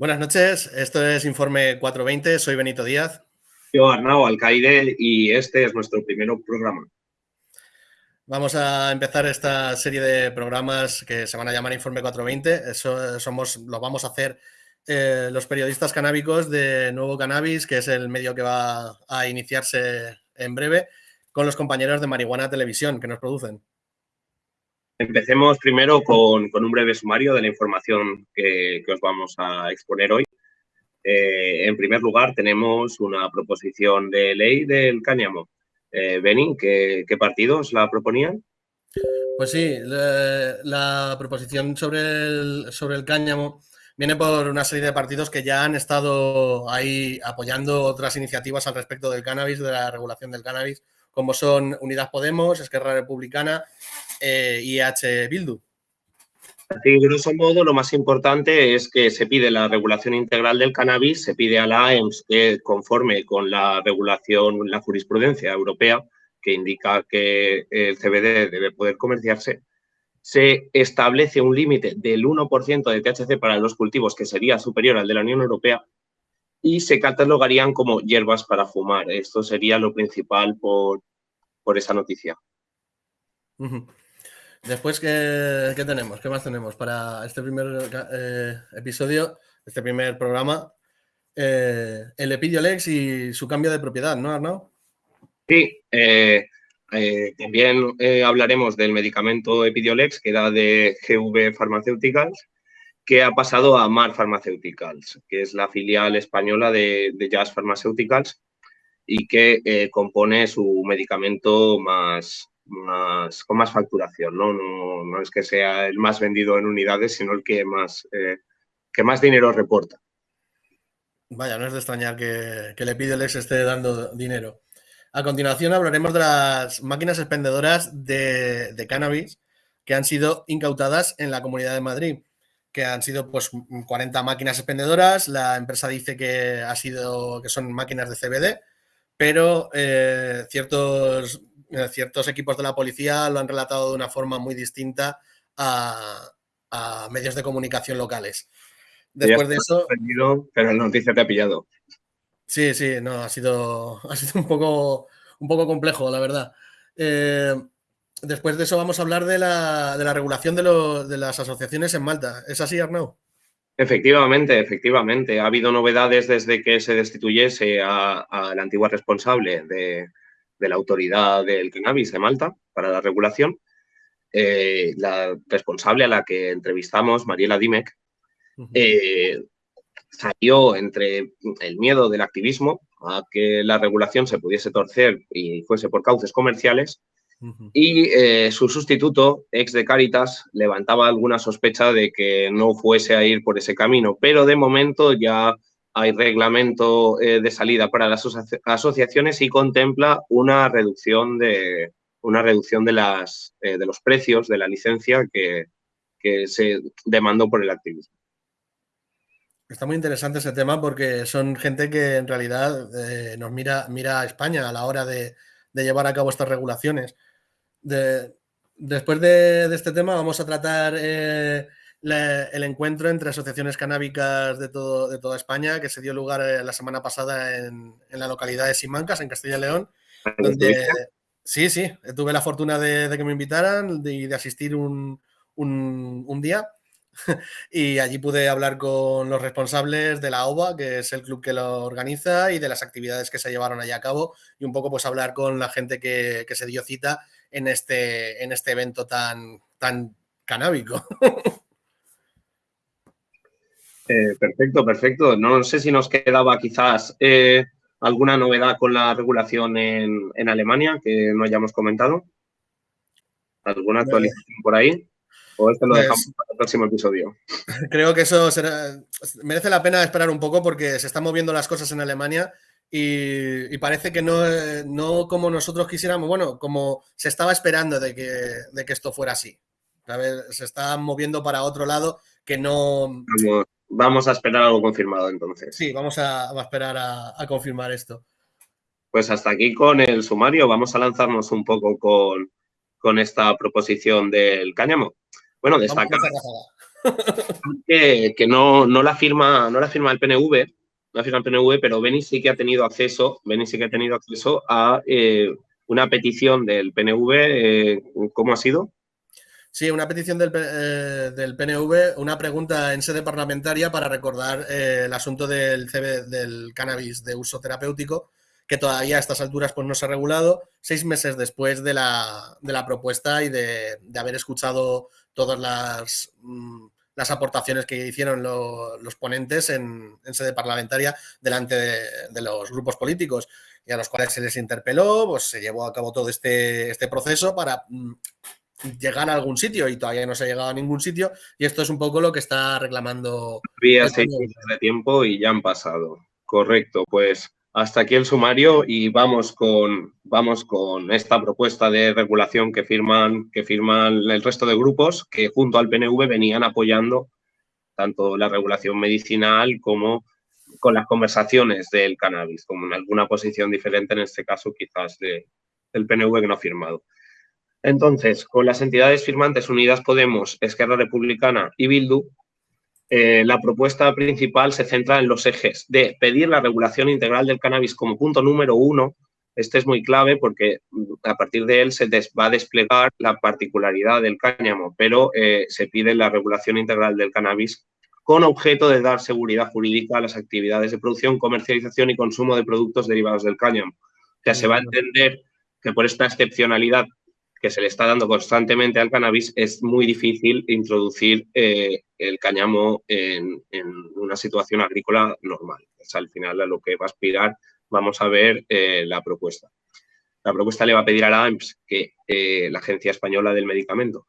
Buenas noches, esto es Informe 420, soy Benito Díaz. Yo, Arnau Alcaide, y este es nuestro primer programa. Vamos a empezar esta serie de programas que se van a llamar Informe 420. Eso somos, lo vamos a hacer eh, los periodistas canábicos de Nuevo Cannabis, que es el medio que va a iniciarse en breve, con los compañeros de Marihuana Televisión que nos producen. Empecemos primero con, un breve sumario de la información que, os vamos a exponer hoy. Eh, en primer lugar, tenemos una proposición de ley del cáñamo. Eh, ¿qué, partidos la proponían? Pues sí, la, proposición sobre el, sobre el cáñamo viene por una serie de partidos que ya han estado ahí apoyando otras iniciativas al respecto del cannabis, de la regulación del cannabis, como son Unidas Podemos, Esquerra Republicana eh, y H. Bildu. Así, grosso modo, lo más importante es que se pide la regulación integral del cannabis, se pide a la AEMS que conforme con la regulación, la jurisprudencia europea, que indica que el CBD debe poder comerciarse, se establece un límite del 1% de THC para los cultivos que sería superior al de la Unión Europea y se catalogarían como hierbas para fumar. Esto sería lo principal por, por esa noticia. Después, ¿qué, tenemos? ¿Qué más tenemos para este primer eh, episodio, este primer programa? Eh, el Epidiolex y su cambio de propiedad, ¿no, Arnau? Sí, eh, también hablaremos del medicamento Epidiolex, que era de GV Pharmaceuticals, que ha pasado a Mar Pharmaceuticals, que es la filial española de, Jazz Pharmaceuticals y que compone su medicamento más, con más facturación, ¿no? ¿no? es que sea el más vendido en unidades, sino el que más, eh, que más dinero reporta. Vaya, no es de extrañar que, que le esté dando dinero. A continuación hablaremos de las máquinas expendedoras de, de, cannabis que han sido incautadas en la Comunidad de Madrid, que han sido pues 40 máquinas expendedoras. La empresa dice que, ha sido, que son máquinas de CBD, pero eh, ciertos eh, ciertos equipos de la policía lo han relatado de una forma muy distinta a, medios de comunicación locales. Después de eso... pero la noticia te ha pillado. Sí, sí, no, ha sido, ha sido un, poco, un poco complejo, la verdad. Eh, después de eso vamos a hablar de la, de la regulación de, de, las asociaciones en Malta. ¿Es así, Arnau? Efectivamente, efectivamente. Ha habido novedades desde que se destituyese a, a la antigua responsable de, de la autoridad del cannabis de Malta para la regulación. Eh, la responsable a la que entrevistamos, Mariela Dimek, eh, salió entre el miedo del activismo a que la regulación se pudiese torcer y fuese por cauces comerciales y eh, su sustituto, ex de Caritas, levantaba alguna sospecha de que no fuese a ir por ese camino, pero de momento ya hay reglamento eh, de salida para las asociaciones y contempla una reducción de, una reducción de, las, eh, de los precios de la licencia que, se demandó por el activismo. Está muy interesante ese tema porque son gente que en realidad eh, nos mira, mira a España a la hora de, llevar a cabo estas regulaciones. Después de, este tema vamos a tratar el encuentro entre asociaciones canábicas de, todo, de toda España que se dio lugar eh, la semana pasada en, la localidad de Simancas, en Castilla y León. Donde, sí, sí, tuve la fortuna de, que me invitaran y de, asistir un, día. y allí pude hablar con los responsables de la OVA, que es el club que lo organiza, y de las actividades que se llevaron allá a cabo, y un poco pues hablar con la gente que, se dio cita en este, en este evento tan, tan canábico. Eh, perfecto, perfecto. No sé si nos quedaba quizás eh, alguna novedad con la regulación en, Alemania que no hayamos comentado. ¿Alguna actualización por ahí? ¿O esto lo pues dejamos para el próximo episodio? Creo que eso merece la pena esperar un poco porque se están moviendo las cosas en Alemania y, parece que no, no, como nosotros quisiéramos, bueno, como se estaba esperando de que, de que esto fuera así. Se está moviendo para otro lado que no... Vamos a esperar algo confirmado entonces. Sí, vamos a, esperar a, confirmar esto. Pues hasta aquí con el sumario. Vamos a lanzarnos un poco con, esta proposición del cáñamo. Bueno, destacar, que, no, no, la firma, no la firma el PNV, no la firma el PNV, pero Beni sí que ha tenido acceso, Beni sí que ha tenido acceso a eh, una petición del PNV. Eh, ¿Cómo ha sido? Sí, una petición del, eh, del, PNV, una pregunta en sede parlamentaria para recordar el asunto del, CB, del cannabis de uso terapéutico que todavía a estas alturas pues, no se ha regulado, seis meses después de la, propuesta y de, haber escuchado todas las, mm, las aportaciones que hicieron los ponentes en, sede parlamentaria delante de, los grupos políticos y a los cuales se les interpeló, pues se llevó a cabo todo este, este proceso para mm, llegar a algún sitio y todavía no se ha llegado a ningún sitio y esto es un poco lo que está reclamando. Había seis meses de tiempo y ya han pasado. Correcto, pues hasta aquí el sumario y vamos con, vamos con esta propuesta de regulación que firman, que firman el resto de grupos que junto al PNV venían apoyando tanto la regulación medicinal como con las conversaciones del cannabis, como en alguna posición diferente, en este caso quizás de, del PNV que no ha firmado. Entonces, con las entidades firmantes Unidas Podemos, Esquerra Republicana y Bildu, eh, la propuesta principal se centra en los ejes de pedir la regulación integral del cannabis como punto número uno. Este es muy clave porque mm, a partir de él se va a desplegar la particularidad del cáñamo, pero eh, se pide la regulación integral del cannabis con objeto de dar seguridad jurídica a las actividades de producción, comercialización y consumo de productos derivados del cáñamo. O sea, se va a entender que por esta excepcionalidad que se le está dando constantemente al cannabis, es muy difícil introducir eh, el cáñamo en, una situación agrícola normal. Es al final a lo que va a aspirar, vamos a ver eh, la propuesta. La propuesta le va a pedir a la AMPS, que eh, la Agencia Española del Medicamento,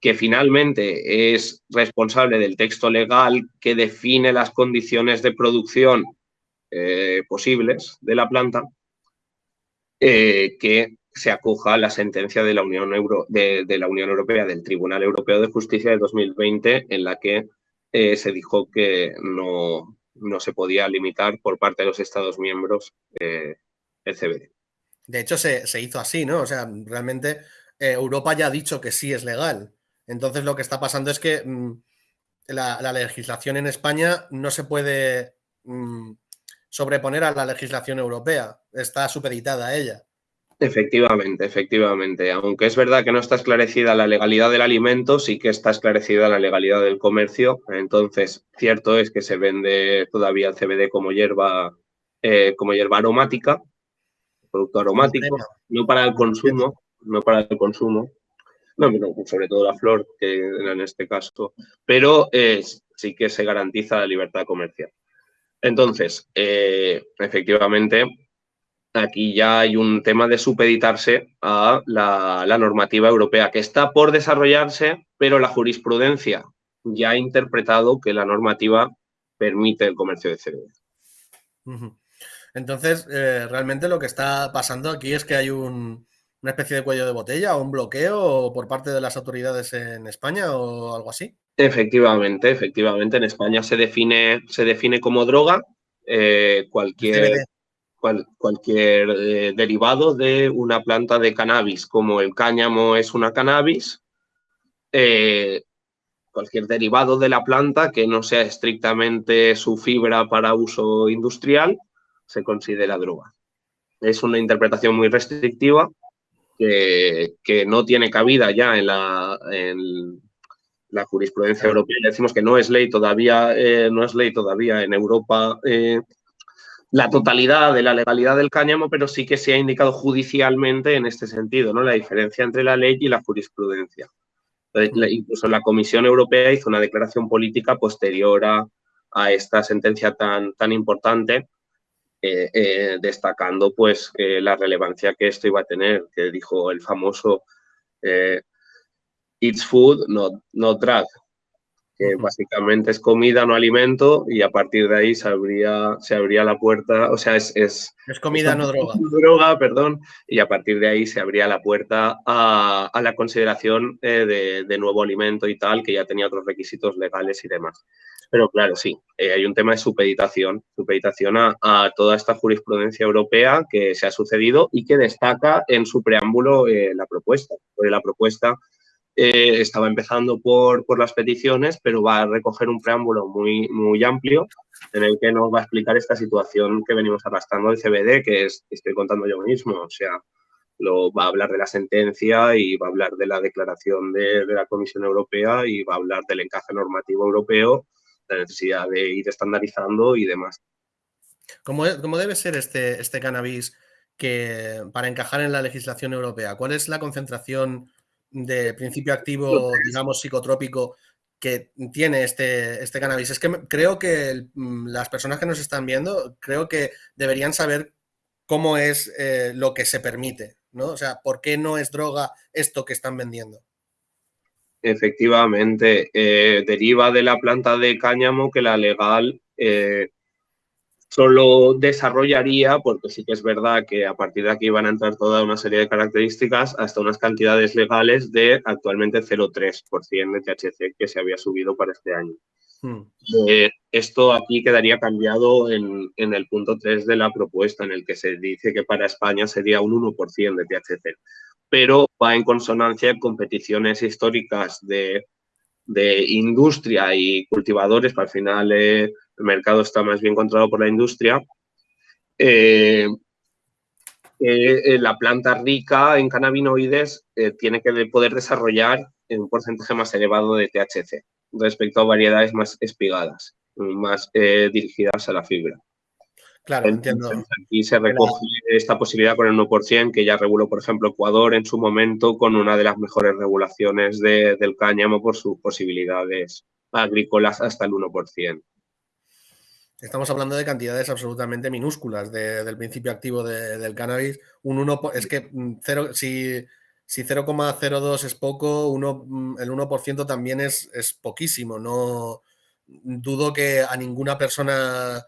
que finalmente es responsable del texto legal que define las condiciones de producción posibles de la planta, que se acoja a la sentencia de la, Unión Euro, de, la Unión Europea, del Tribunal Europeo de Justicia de 2020, en la que eh, se dijo que no, no, se podía limitar por parte de los Estados miembros eh, el CBD. De hecho, se, hizo así, ¿no? O sea, realmente eh, Europa ya ha dicho que sí es legal. Entonces, lo que está pasando es que mm, la, legislación en España no se puede mm, sobreponer a la legislación europea. Está supeditada a ella. Efectivamente, efectivamente. Aunque es verdad que no está esclarecida la legalidad del alimento, sí que está esclarecida la legalidad del comercio. Entonces, cierto es que se vende todavía el CBD como hierba, eh, como hierba aromática, producto aromático, no para el consumo, no para el consumo. No, sobre todo la flor, que en este caso, pero eh, sí que se garantiza la libertad comercial. Entonces, eh, efectivamente, aquí ya hay un tema de supeditarse a la, normativa europea, que está por desarrollarse, pero la jurisprudencia ya ha interpretado que la normativa permite el comercio de CBD. Entonces, eh, realmente lo que está pasando aquí es que hay una especie de cuello de botella o un bloqueo por parte de las autoridades en España o algo así. Efectivamente, efectivamente. En España se define, se define como droga eh, cualquier cualquier eh, derivado de una planta de cannabis, como el cáñamo es una cannabis, eh, cualquier derivado de la planta que no sea estrictamente su fibra para uso industrial, se considera droga. Es una interpretación muy restrictiva que, no tiene cabida ya en la, en la jurisprudencia europea. Decimos que no es ley todavía, eh, no es ley todavía en Europa la totalidad de la legalidad del cáñamo, pero sí que se ha indicado judicialmente en este sentido, ¿no? La diferencia entre la ley y la jurisprudencia. incluso la Comisión Europea hizo una declaración política posterior a, esta sentencia tan, tan importante, eh, eh, destacando pues la relevancia que esto iba a tener, que dijo el famoso eh, It's food, not, not drug, que básicamente es comida, no alimento, y a partir de ahí se abría, se abría la puerta, o sea, es... Es, es comida, no droga. Droga, perdón, y a partir de ahí se abría la puerta a, a la consideración eh, de, de, nuevo alimento y tal, que ya tenía otros requisitos legales y demás. Pero claro, sí, eh, hay un tema de supeditación, supeditación a, a, toda esta jurisprudencia europea que se ha sucedido y que destaca en su preámbulo eh, la propuesta. Porque la propuesta eh, estaba empezando por, por, las peticiones, pero va a recoger un preámbulo muy, muy amplio en el que nos va a explicar esta situación que venimos arrastrando del CBD, que es, estoy contando yo mismo, o sea, lo, va a hablar de la sentencia y va a hablar de la declaración de, de la Comisión Europea y va a hablar del encaje normativo europeo, la necesidad de ir estandarizando y demás. ¿Cómo, cómo debe ser este, este cannabis que para encajar en la legislación europea? ¿Cuál es la concentración de principio activo, digamos, psicotrópico que tiene este, este cannabis. Es que creo que mm, las personas que nos están viendo, creo que deberían saber cómo es eh, lo que se permite, ¿no? O sea, ¿por qué no es droga esto que están vendiendo? Efectivamente, eh, deriva de la planta de cáñamo que la legal eh, solo desarrollaría, porque sí que es verdad que a partir de aquí van a entrar toda una serie de características hasta unas cantidades legales de actualmente 0,3% de THC que se había subido para este año. Hmm. Eh, esto aquí quedaría cambiado en, en, el punto 3 de la propuesta, en el que se dice que para España sería un 1% de THC, pero va en consonancia con peticiones históricas de, de industria y cultivadores, para al final eh, el mercado está más bien controlado por la industria, eh, eh, la planta rica en cannabinoides eh, tiene que poder desarrollar un porcentaje más elevado de THC respecto a variedades más espigadas, más dirigidas a la fibra. Claro, entiendo. Aquí se recoge esta posibilidad con el 1%, que ya reguló, por ejemplo, Ecuador en su momento con una de las mejores regulaciones del cáñamo por sus posibilidades agrícolas hasta el 1%. Estamos hablando de cantidades absolutamente minúsculas del principio activo del cannabis. Un 1, es que cero, si, si 0,02 es poco, uno, mm, el 1% también es, es poquísimo. No dudo que a ninguna persona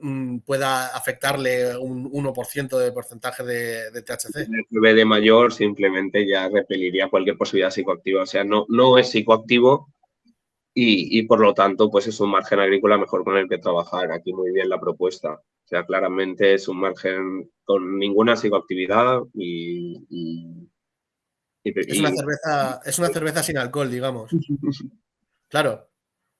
mm, pueda afectarle un 1% de porcentaje de, de THC. El de mayor simplemente ya repeliría cualquier posibilidad psicoactiva. O sea, no, no es psicoactivo, y, por lo tanto, pues es un margen agrícola mejor con el que trabajar. Aquí muy bien la propuesta. O sea, claramente es un margen con ninguna psicoactividad y, y, es, una cerveza, es una cerveza sin alcohol, digamos. Claro,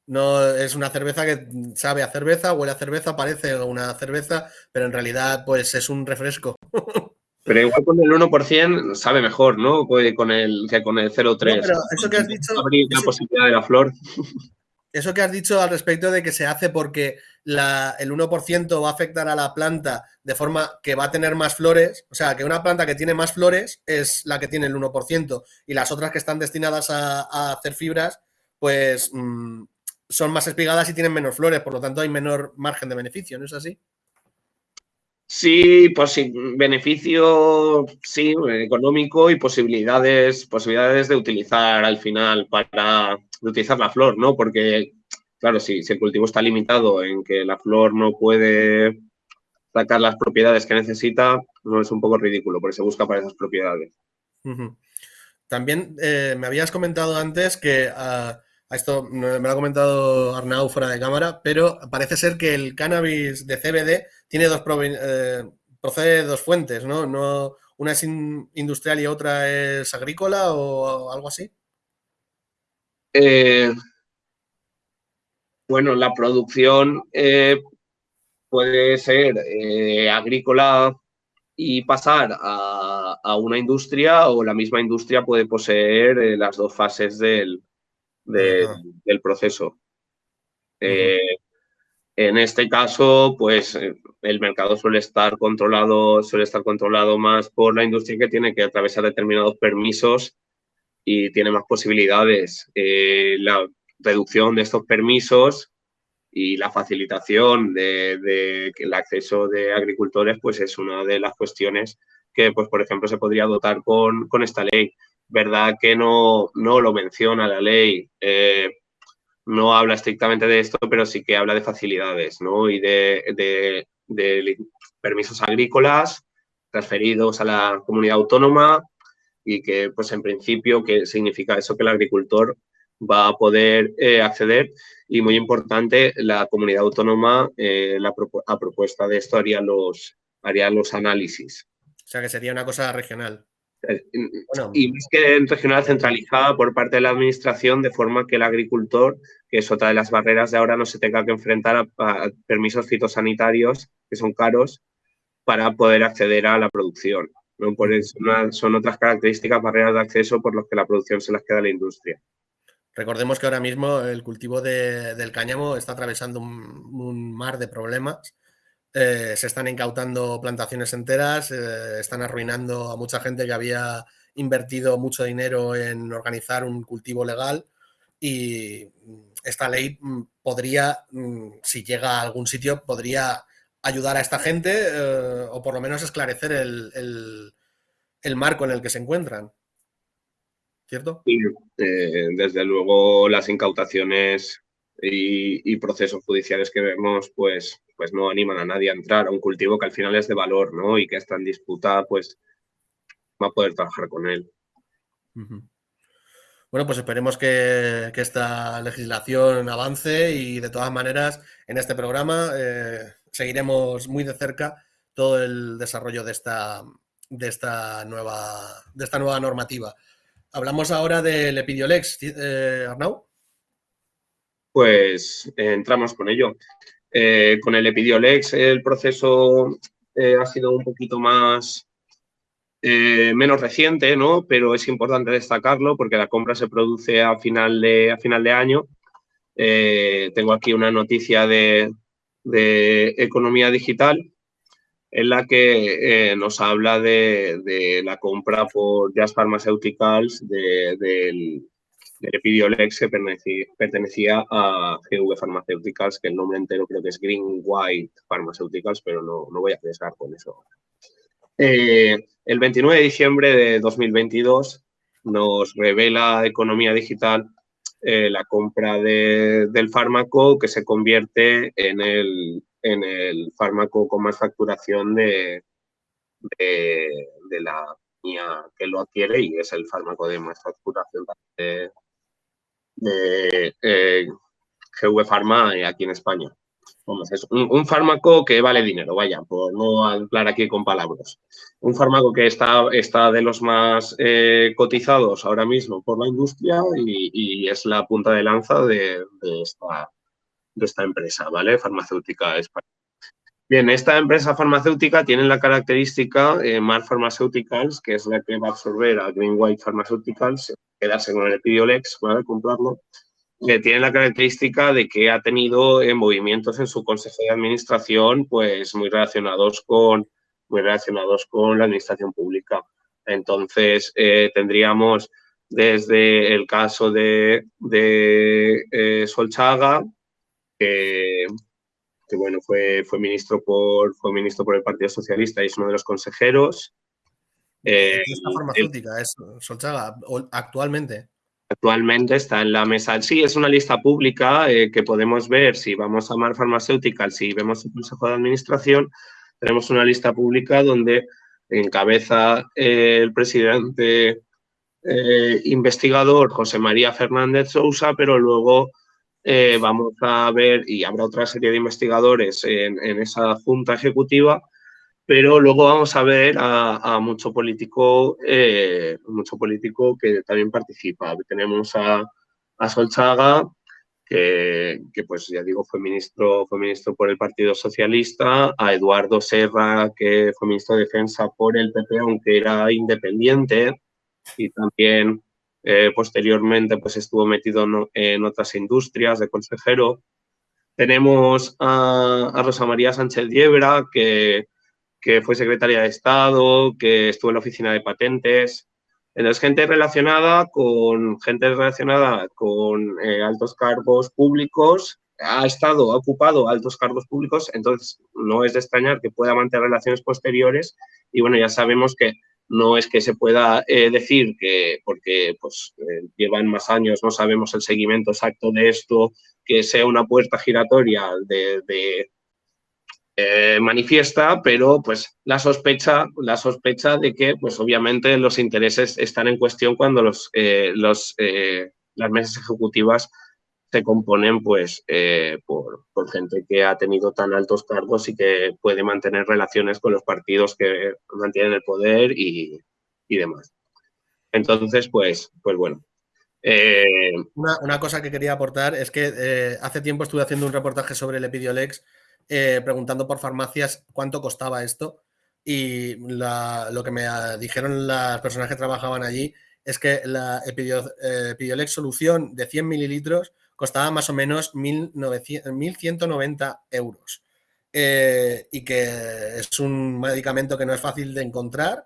no es una cerveza que sabe a cerveza, huele a cerveza, parece una cerveza, pero en realidad pues es un refresco. Pero igual con el 1% sabe mejor, ¿no? Con el, que con el 0,3. pero eso que has dicho... la posibilidad de la flor. Eso que has dicho al respecto de que se hace porque la, el 1% va a afectar a la planta de forma que va a tener más flores, o sea, que una planta que tiene más flores es la que tiene el 1% y las otras que están destinadas a, hacer fibras, pues mm, son más espigadas y tienen menos flores, por lo tanto hay menor margen de beneficio, ¿no es así? Sí, pues beneficio, sí, económico y posibilidades, posibilidades de utilizar al final para utilizar la flor, ¿no? Porque, claro, si, el cultivo está limitado en que la flor no puede sacar las propiedades que necesita, no es un poco ridículo, porque se busca para esas propiedades. También eh, me habías comentado antes que uh, esto me lo ha comentado Arnau fuera de cámara, pero parece ser que el cannabis de CBD tiene dos eh, procede de dos fuentes, ¿no? no una es industrial y otra es agrícola o algo así. Eh, bueno, la producción eh, puede ser agrícola y pasar a, a, una industria o la misma industria puede poseer las dos fases del, del proceso. Eh, en este caso, pues eh, el mercado suele estar controlado, suele estar controlado más por la industria que tiene que atravesar determinados permisos y tiene más posibilidades. Eh, la reducción de estos permisos y la facilitación del de, acceso de agricultores, pues es una de las cuestiones que, pues, por ejemplo, se podría dotar con, con esta ley verdad que no, no lo menciona la ley, eh, no habla estrictamente de esto, pero sí que habla de facilidades ¿no? y de, permisos agrícolas transferidos a la comunidad autónoma y que, pues en principio, que significa eso que el agricultor va a poder eh, acceder y muy importante, la comunidad autónoma eh, la, a propuesta de esto haría los, haría los análisis. O sea que sería una cosa regional. Y más que en regional centralizada por parte de la administración, de forma que el agricultor, que es otra de las barreras de ahora, no se tenga que enfrentar a, permisos fitosanitarios que son caros para poder acceder a la producción. Por eso, son otras características, barreras de acceso por las que la producción se las queda a la industria. Recordemos que ahora mismo el cultivo del cáñamo está atravesando un mar de problemas eh, se están incautando plantaciones enteras, eh, están arruinando a mucha gente que había invertido mucho dinero en organizar un cultivo legal y esta ley mm, podría, mm, si llega a algún sitio, podría ayudar a esta gente eh, o por lo menos esclarecer el, marco en el que se encuentran. ¿Cierto? Desde luego las incautaciones y, procesos judiciales que vemos, pues, pues no animan a nadie a entrar a un cultivo que al final es de valor, ¿no? Y que está en disputa, pues va a poder trabajar con él. Bueno, pues esperemos que, esta legislación avance y de todas maneras en este programa eh, seguiremos muy de cerca todo el desarrollo de esta, de esta, nueva, de esta nueva normativa. Hablamos ahora del Epidiolex, eh, Arnau pues eh, entramos con ello. Eh, con el Epidiolex el proceso eh, ha sido un poquito más menos reciente, ¿no? Pero es importante destacarlo porque la compra se produce a final de, a final de año. tengo aquí una noticia de, economía digital en la que nos habla de, la compra por Jazz Pharmaceuticals del el Epidiolex que pertenecía, a GV Pharmaceuticals, que el nombre entero creo que es Green White Pharmaceuticals, pero no, no voy a pensar con eso. Eh, el 29 de diciembre de 2022 nos revela Economía Digital eh, la compra del fármaco que se convierte en el, en el fármaco con más facturación de, de, la que lo adquiere y es el fármaco de más facturación de, de eh, GV Pharma aquí en España. es un, fármaco que vale dinero, vaya, por no hablar aquí con palabras. Un fármaco que está, está de los más eh, cotizados ahora mismo por la industria y, es la punta de lanza de, esta, de esta empresa, ¿vale? Farmacéutica española. Bien, esta empresa farmacéutica tiene la característica eh, Mar Pharmaceuticals, que es la que va a absorber a Green White Pharmaceuticals, quedarse con el Epidiolex, ¿vale? comprarlo, que tiene la característica de que ha tenido eh, movimientos en su consejo de administración pues muy relacionados con, muy relacionados con la administración pública. Entonces, eh, tendríamos desde el caso de, de eh, Solchaga, que que bueno, fue, fue, ministro por, fue ministro por el Partido Socialista y es uno de los consejeros. Eh, farmacéutica es Solchaga actualmente? Actualmente está en la mesa. Sí, es una lista pública eh, que podemos ver si vamos a Mar Pharmaceutical, si vemos el Consejo de Administración, tenemos una lista pública donde encabeza eh, el presidente eh, investigador José María Fernández Sousa, pero luego eh, vamos a ver, y habrá otra serie de investigadores en, esa junta ejecutiva, pero luego vamos a ver a, mucho político eh, mucho político que también participa. Tenemos a, a Solchaga, que, pues ya digo, fue ministro, fue ministro por el Partido Socialista, a Eduardo Serra, que fue ministro de Defensa por el PP, aunque era independiente, y también eh, posteriormente pues estuvo metido en otras industrias de consejero. Tenemos a, Rosa María Sánchez Diebra, que, que, fue secretaria de Estado, que estuvo en la oficina de patentes. Entonces, gente relacionada con, gente relacionada con eh, altos cargos públicos, ha estado, ha ocupado altos cargos públicos, entonces no es de extrañar que pueda mantener relaciones posteriores y bueno, ya sabemos que no es que se pueda eh, decir que, porque pues, eh, llevan más años, no sabemos el seguimiento exacto de esto, que sea una puerta giratoria de, eh, manifiesta, pero pues la sospecha, la sospecha de que pues obviamente los intereses están en cuestión cuando los, los las mesas ejecutivas se componen pues eh, por, gente que ha tenido tan altos cargos y que puede mantener relaciones con los partidos que mantienen el poder y, demás. Entonces, pues, pues bueno. Eh, una, cosa que quería aportar es que eh, hace tiempo estuve haciendo un reportaje sobre el Epidiolex preguntando por farmacias cuánto costaba esto y lo que me dijeron las personas que trabajaban allí es que la Epidiolex solución de 100 mililitros costaba más o menos 1.190 euros. Eh, y que es un medicamento que no es fácil de encontrar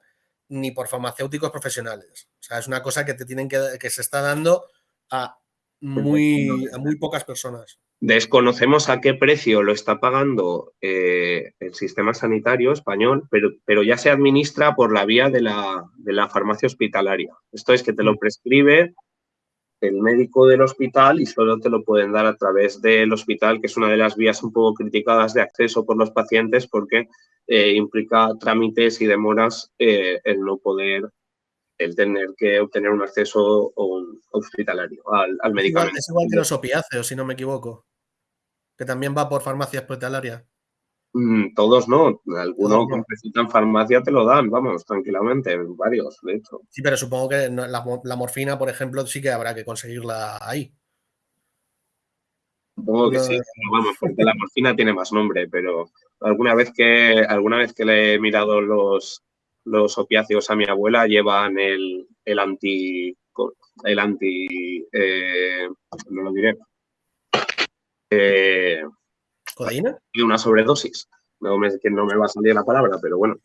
ni por farmacéuticos profesionales. O sea, es una cosa que te tienen que, que se está dando a muy, a muy pocas personas. Desconocemos a qué precio lo está pagando eh, el sistema sanitario español, pero, pero, ya se administra por la vía de la, de la farmacia hospitalaria. Esto es que te lo mm. prescribe el médico del hospital y solo te lo pueden dar a través del hospital, que es una de las vías un poco criticadas de acceso por los pacientes porque eh, implica trámites y demoras eh, el no poder, el tener que obtener un acceso hospitalario al, medicamento. Es igual, que los opiáceos, si no me equivoco, que también va por farmacia hospitalaria. Mm, todos no, algunos que necesitan farmacia te lo dan, vamos, tranquilamente, varios, de hecho. Sí, pero supongo que la, morfina, por ejemplo, sí que habrá que conseguirla ahí. Supongo que sí, vamos, porque la morfina tiene más nombre, pero alguna vez que, alguna vez que le he mirado los, los opiáceos a mi abuela, llevan el, el anti, el anti, eh, no lo diré, eh, ¿Codeína? Y una sobredosis. No me, que no me va a salir la palabra, pero bueno.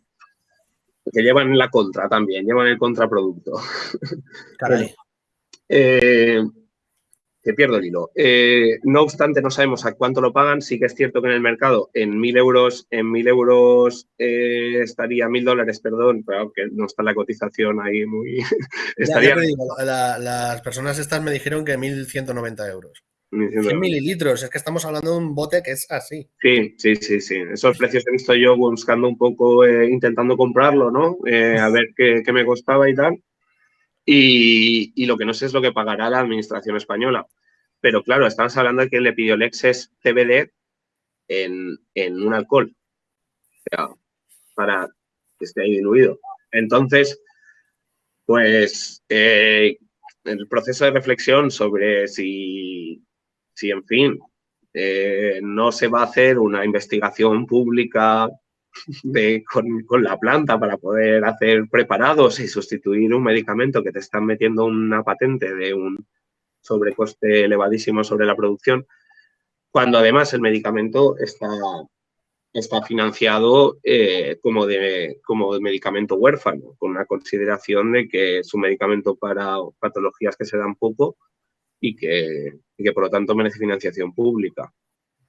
Que llevan la contra también, llevan el contraproducto. Caray. eh, que pierdo el hilo. Eh, no obstante, no sabemos a cuánto lo pagan. Sí que es cierto que en el mercado en mil euros, en mil euros eh, estaría mil dólares, perdón, pero que no está la cotización ahí muy. estaría... las personas estas me dijeron que 1.190 euros. 100 mililitros, es que estamos hablando de un bote que es así. Sí, sí, sí, sí. Esos precios he visto yo buscando un poco, eh, intentando comprarlo, ¿no? Eh, a ver qué, me costaba y tal. Y, lo que no sé es lo que pagará la administración española. Pero claro, estamos hablando de que el Epidiolex es CBD en, un alcohol. O sea, para que esté ahí diluido. Entonces, pues eh, el proceso de reflexión sobre si si, en fin, eh, no se va a hacer una investigación pública con, la planta para poder hacer preparados y sustituir un medicamento que te están metiendo una patente de un sobrecoste elevadísimo sobre la producción, cuando además el medicamento está, está financiado eh, como, de, como de medicamento huérfano, con una consideración de que es un medicamento para patologías que se dan poco y que, que por lo tanto merece financiación pública.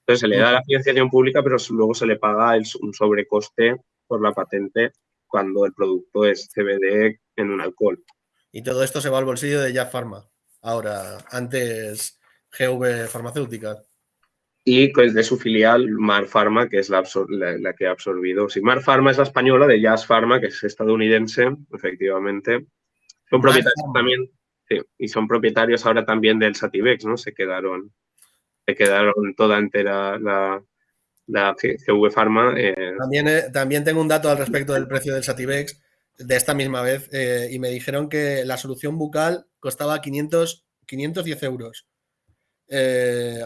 Entonces se le da la financiación pública, pero luego se le paga un sobrecoste por la patente cuando el producto es CBD en un alcohol. Y todo esto se va al bolsillo de Jazz Pharma. Ahora, antes GV Farmacéutica. Y pues de su filial Mar Pharma, que es la, la, que ha absorbido. Sí, Mar Pharma es la española de Jazz Pharma, que es estadounidense, efectivamente. Son propietarios también y son propietarios ahora también del Sativex, ¿no? Se quedaron, se quedaron toda entera la, la CV Pharma. Eh. También, eh, también tengo un dato al respecto del precio del Sativex de esta misma vez eh, y me dijeron que la solución bucal costaba 500, 510 euros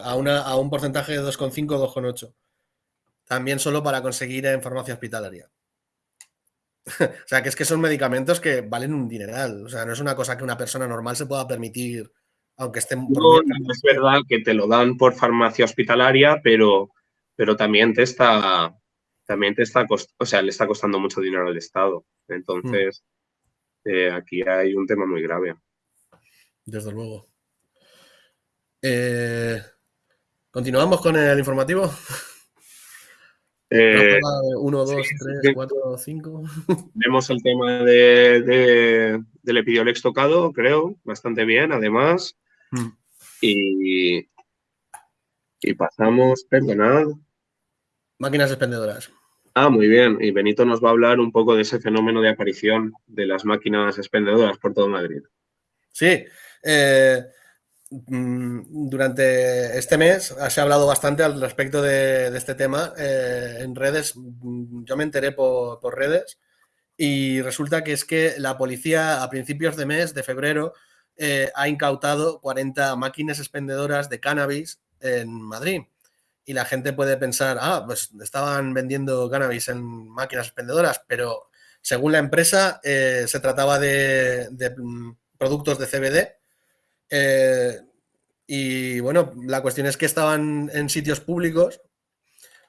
a, una, a un porcentaje de 2,5 2,8. También solo para conseguir en farmacia hospitalaria. o sea, que es que son medicamentos que valen un dineral. O sea, no es una cosa que una persona normal se pueda permitir, aunque estén... No, es verdad que te lo dan por farmacia hospitalaria, pero, pero también te está... También te está o sea, le está costando mucho dinero al Estado. Entonces, mm. eh, aquí hay un tema muy grave. Desde luego. Eh, ¿Continuamos con el informativo? 1, 2, 3, 4, 5. Vemos el tema de, del Epidiolex tocado, creo, bastante bien, además. Mm. Y, y pasamos, perdonad. Máquinas expendedoras. Ah, muy bien. Y Benito nos va a hablar un poco de ese fenómeno de aparición de las máquinas expendedoras por todo Madrid. Sí. Eh, durante este mes se ha hablado bastante al respecto de, este tema eh, en redes. Mm, yo me enteré por, redes y resulta que es que la policía a principios de mes, de febrero, eh, ha incautado 40 máquinas expendedoras de cannabis en Madrid. Y la gente puede pensar, ah, pues estaban vendiendo cannabis en máquinas expendedoras, pero según la empresa eh, se trataba de, mm, productos de CBD. Eh, y bueno, la cuestión es que estaban en sitios públicos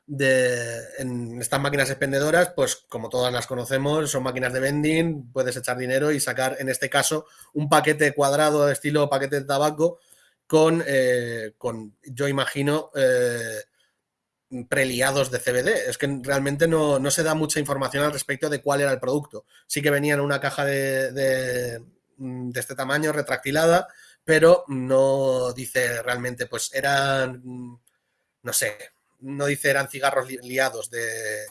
de, en estas máquinas expendedoras, pues como todas las conocemos, son máquinas de vending, puedes echar dinero y sacar, en este caso, un paquete cuadrado estilo paquete de tabaco con, eh, con yo imagino, eh, preliados de CBD. Es que realmente no, se da mucha información al respecto de cuál era el producto. Sí que venía en una caja de, de, de este tamaño, retractilada, pero no dice realmente, pues eran, no sé, no dice eran cigarros liados de,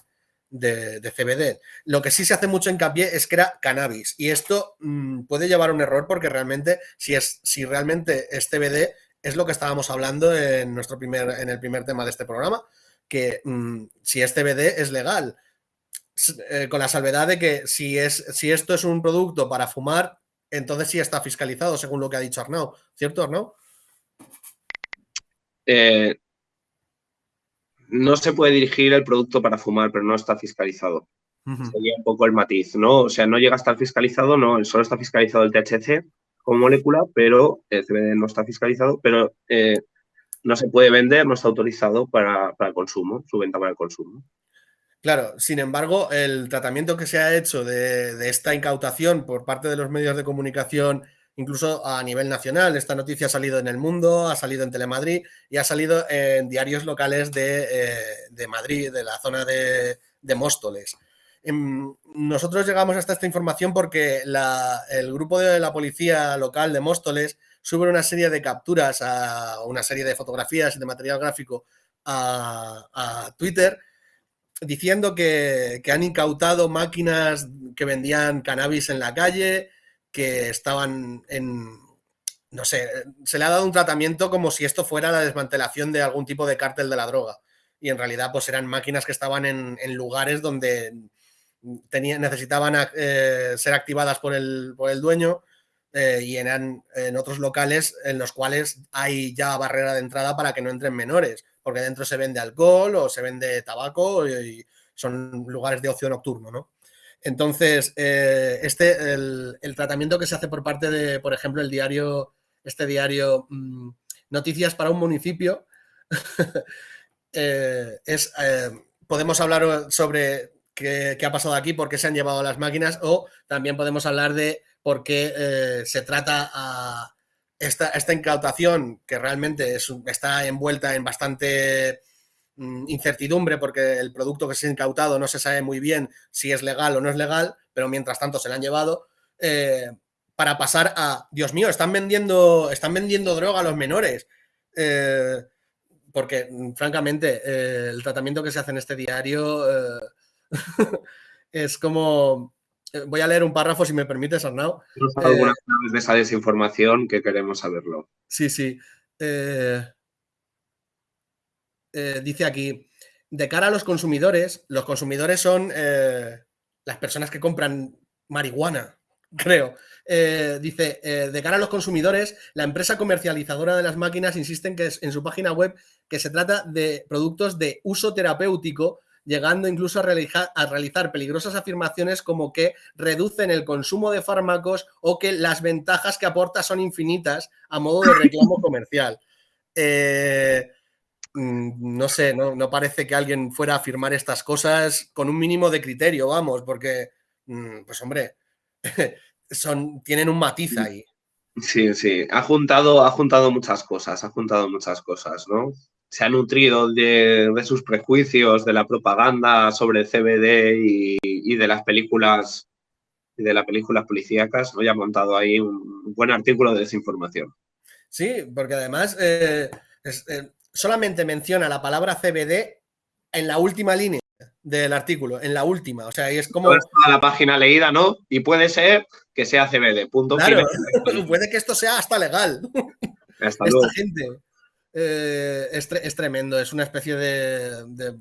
CBD. Lo que sí se hace mucho hincapié es que era cannabis. Y esto mm, puede llevar a un error porque realmente, si, es, si realmente es CBD, es lo que estábamos hablando en, nuestro primer, en el primer tema de este programa, que mm, si es CBD es legal. Eh, con la salvedad de que si, es, si esto es un producto para fumar, entonces sí está fiscalizado, según lo que ha dicho Arnau. ¿Cierto, Arnau? Eh, no se puede dirigir el producto para fumar, pero no está fiscalizado. Sería un poco el matiz, ¿no? O sea, no llega a estar fiscalizado, no, solo está fiscalizado el THC como molécula, pero el CBD no está fiscalizado, pero eh, no se puede vender, no está autorizado para, el consumo, su venta para el consumo. Claro, sin embargo, el tratamiento que se ha hecho de, esta incautación por parte de los medios de comunicación incluso a nivel nacional. Esta noticia ha salido en El Mundo, ha salido en Telemadrid y ha salido en diarios locales de, eh, Madrid, de la zona de, Móstoles. Em, nosotros llegamos hasta esta información porque el grupo de la policía local de Móstoles sube una serie de capturas, a una serie de fotografías y de material gráfico a, Twitter diciendo que, que, han incautado máquinas que vendían cannabis en la calle, que estaban en, no sé, se le ha dado un tratamiento como si esto fuera la desmantelación de algún tipo de cártel de la droga. Y en realidad pues eran máquinas que estaban en, lugares donde necesitaban eh, ser activadas por el, por el dueño eh, y eran en otros locales en los cuales hay ya barrera de entrada para que no entren menores, porque dentro se vende alcohol o se vende tabaco y son lugares de ocio nocturno, ¿no? Entonces, eh, este, el, tratamiento que se hace por parte de, por ejemplo, el diario, este diario mm, Noticias para un municipio, eh, es, eh, podemos hablar sobre qué, ha pasado aquí, por qué se han llevado las máquinas, o también podemos hablar de por qué se trata a esta, esta, incautación, que realmente está envuelta en bastante Mm, incertidumbre porque el producto que se ha incautado no se sabe muy bien si es legal o no es legal, pero mientras tanto se le han llevado, eh, para pasar a, Dios mío, están vendiendo, están vendiendo droga a los menores. Eh, porque, mm, francamente, eh, el tratamiento que se hace en este diario es como... Voy a leer un párrafo, si me permites, Arnau. Algunas de esa desinformación que queremos saberlo. Sí, sí. Eh, dice aquí, de cara a los consumidores, los consumidores son eh, las personas que compran marihuana, creo. Eh, dice, de cara a los consumidores, la empresa comercializadora de las máquinas insiste en, que en su página web que se trata de productos de uso terapéutico, llegando incluso a realizar, a realizar peligrosas afirmaciones como que reducen el consumo de fármacos o que las ventajas que aporta son infinitas a modo de reclamo comercial. Eh, Mm, no sé, no, parece que alguien fuera a afirmar estas cosas con un mínimo de criterio, vamos, porque, mm, pues hombre, son, tienen un matiz ahí. Sí, sí, ha juntado, ha juntado muchas cosas, ha juntado muchas cosas, ¿no? Se ha nutrido de, sus prejuicios, de la propaganda sobre el CBD y, de las películas de las películas policíacas, ¿no? Y ha montado ahí un buen artículo de desinformación. Sí, porque además eh, eh, solamente menciona la palabra CBD en la última línea del artículo, en la última. O sea, es como. la página leída, ¿no? Y puede ser que sea CBD. Punto claro, puede que esto sea hasta legal. Esta gente eh, es, tremendo, es una especie de,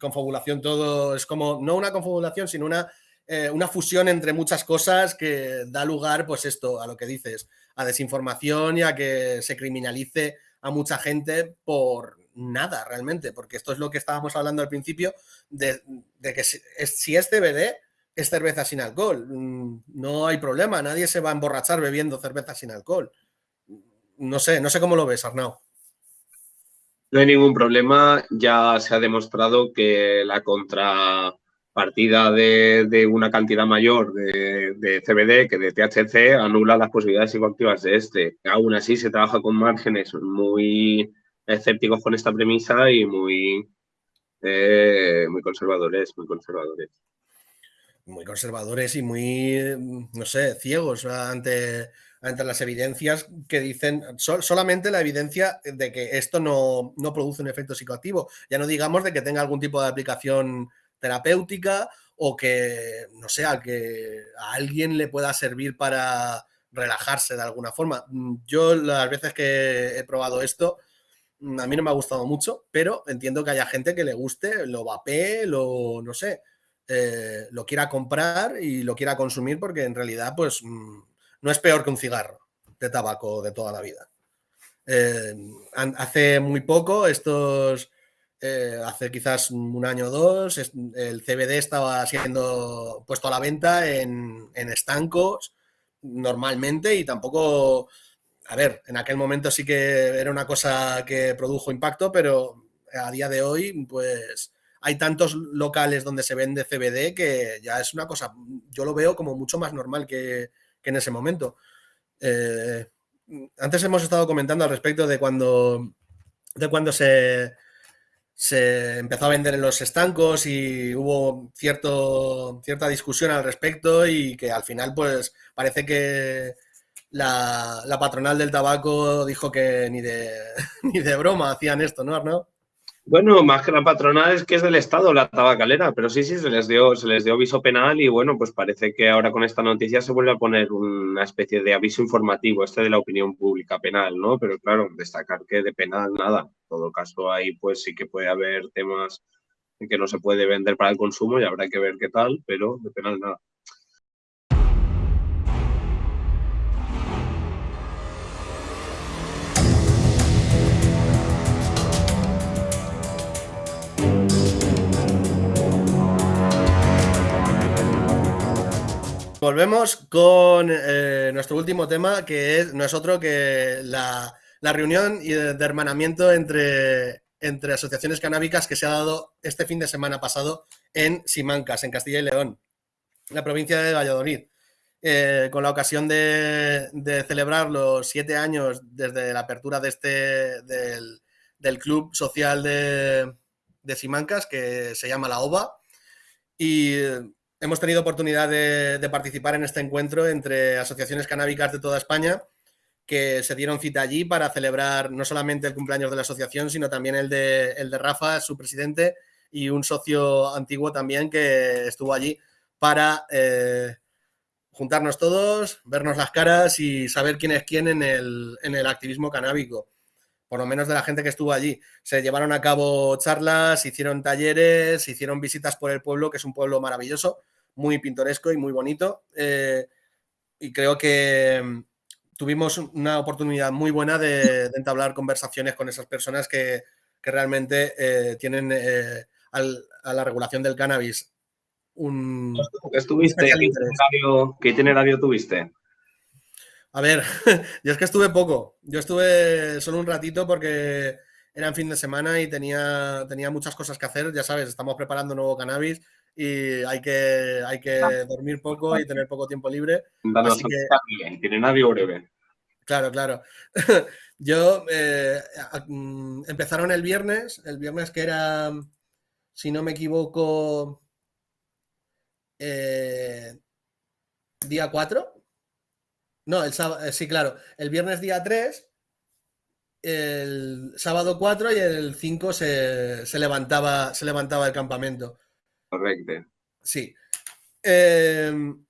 confabulación todo. Es como, no una confabulación, sino una eh, una fusión entre muchas cosas que da lugar, pues esto, a lo que dices, a desinformación y a que se criminalice a mucha gente por nada realmente, porque esto es lo que estábamos hablando al principio, de, que si es, si es CBD, es cerveza sin alcohol. Mm, no hay problema, nadie se va a emborrachar bebiendo cerveza sin alcohol. No sé, no sé cómo lo ves, Arnau. No hay ningún problema, ya se ha demostrado que la contrapartida de, una cantidad mayor de, CBD que de THC anula las posibilidades psicoactivas de este. Aún así se trabaja con márgenes muy escépticos con esta premisa y muy, eh, muy conservadores, muy conservadores. Muy conservadores y muy, no sé, ciegos ante entre las evidencias que dicen, solamente la evidencia de que esto no, produce un efecto psicoactivo. Ya no digamos de que tenga algún tipo de aplicación terapéutica o que, no sé, que a alguien le pueda servir para relajarse de alguna forma. Yo las veces que he probado esto, a mí no me ha gustado mucho, pero entiendo que haya gente que le guste, lo vapee, lo, no sé, eh, lo quiera comprar y lo quiera consumir porque en realidad, pues mm, no es peor que un cigarro de tabaco de toda la vida. Eh, hace muy poco, estos, eh, hace quizás un año o dos, el CBD estaba siendo puesto a la venta en, estancos normalmente y tampoco, a ver, en aquel momento sí que era una cosa que produjo impacto, pero a día de hoy, pues hay tantos locales donde se vende CBD que ya es una cosa, yo lo veo como mucho más normal que, que en ese momento. Eh, antes hemos estado comentando al respecto de cuando, de cuando se, se empezó a vender en los estancos y hubo cierto, cierta discusión al respecto y que al final pues parece que la, la patronal del tabaco dijo que ni de, ni de broma hacían esto, ¿no, Arnaud? Bueno, más que la patronal es que es del Estado la tabacalera, pero sí, sí, se les dio, se les dio aviso penal y bueno, pues parece que ahora con esta noticia se vuelve a poner una especie de aviso informativo, este de la opinión pública penal, ¿no? Pero claro, destacar que de penal nada. En todo caso, ahí pues sí que puede haber temas que no se puede vender para el consumo y habrá que ver qué tal, pero de penal nada. Volvemos con eh, nuestro último tema, que no es otro que la, reunión de, hermanamiento entre, entre asociaciones canábicas que se ha dado este fin de semana pasado en Simancas, en Castilla y León, la provincia de Valladolid. Eh, con la ocasión de, celebrar los siete años desde la apertura de este, del, club social de, de Simancas, que se llama La OVA. Y hemos tenido oportunidad de, participar en este encuentro entre asociaciones canábicas de toda España que se dieron cita allí para celebrar no solamente el cumpleaños de la asociación, sino también el de, el de Rafa, su presidente, y un socio antiguo también que estuvo allí para eh, juntarnos todos, vernos las caras y saber quién es quién en el, en el activismo canábico por lo menos de la gente que estuvo allí. Se llevaron a cabo charlas, hicieron talleres, hicieron visitas por el pueblo, que es un pueblo maravilloso, muy pintoresco y muy bonito. Eh, y creo que mm, tuvimos una oportunidad muy buena de, entablar conversaciones con esas personas que, realmente eh, tienen eh, a la regulación del cannabis un... ¿Estuviste? ¿Qué itinerario tuviste? A ver, yo es que estuve poco. Yo estuve solo un ratito porque era en fin de semana y tenía, tenía muchas cosas que hacer. Ya sabes, estamos preparando nuevo cannabis y hay que, hay que dormir poco y tener poco tiempo libre. Así que, itinerario breve. Claro, claro. Yo eh, mm, empezaron el viernes, el viernes que era, si no me equivoco, eh, día 4, no, el sábado, eh, sí, claro. El viernes día 3, el sábado 4 y el 5 se, levantaba, se levantaba el campamento. Correcto. Sí. Em,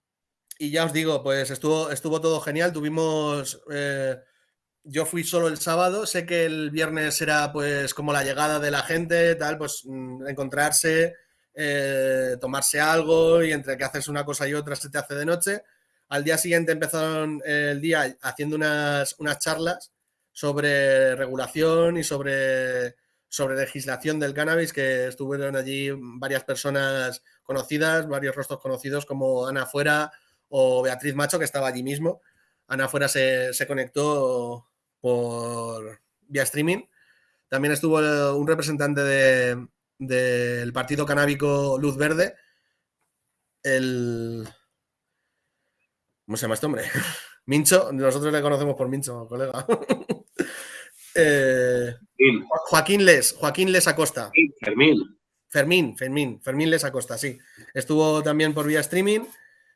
y ya os digo, pues estuvo, estuvo todo genial. Tuvimos. Eh, yo fui solo el sábado. Sé que el viernes era pues como la llegada de la gente, tal, pues mm, encontrarse, eh, tomarse algo y entre que haces una cosa y otra se te hace de noche. Al día siguiente empezaron el día haciendo unas, unas charlas sobre regulación y sobre, sobre legislación del cannabis, que estuvieron allí varias personas conocidas, varios rostros conocidos como Ana Fuera o Beatriz Macho, que estaba allí mismo. Ana Fuera se, conectó por vía streaming. También estuvo un representante del partido canábico Luz Verde, el... ¿Cómo se llama este hombre? Mincho, nosotros le conocemos por Mincho, colega. Eh, Joaquín Les, Joaquín Les Acosta. Fermín. Fermín, Fermín, Fermín Les Acosta, sí. Estuvo también por vía streaming